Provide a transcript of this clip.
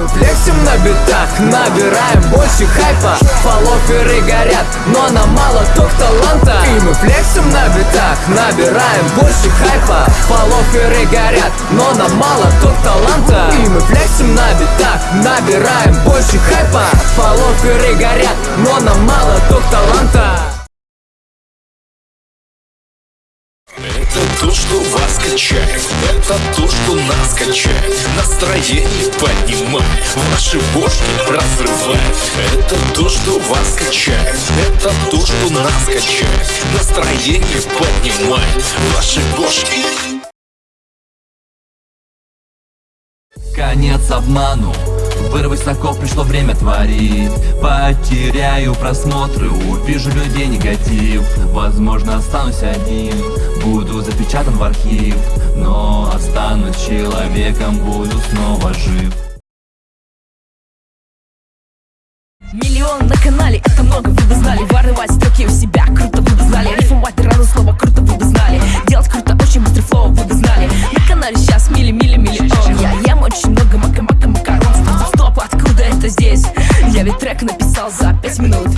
мы флексим на битах, набираем больше хайпа. Фолловеры горят, но нам мало только таланта. И мы флексим на битах, набираем больше хайпа. Фолловеры горят, но нам мало только таланта. И мы флексим на битах, набираем больше хайпа. Фолловеры горят, но нам мало только таланта то, что вас качает. Это то, что нас качает. Настроение поднимает Ваши бошки разрывает. Это то, что вас качает. Это то, что нас качает. Настроение поднимает. Ваши бошки. Конец обману Вырвать с пришло время творить. Потеряю просмотры, увижу людей негатив. Возможно останусь один, буду запечатан в архив. Но останусь человеком, буду снова жив. Миллион на канале, это много, вы бы знали. Ворвать строки у себя, круто, вы бы знали ведь трек написал за пять минут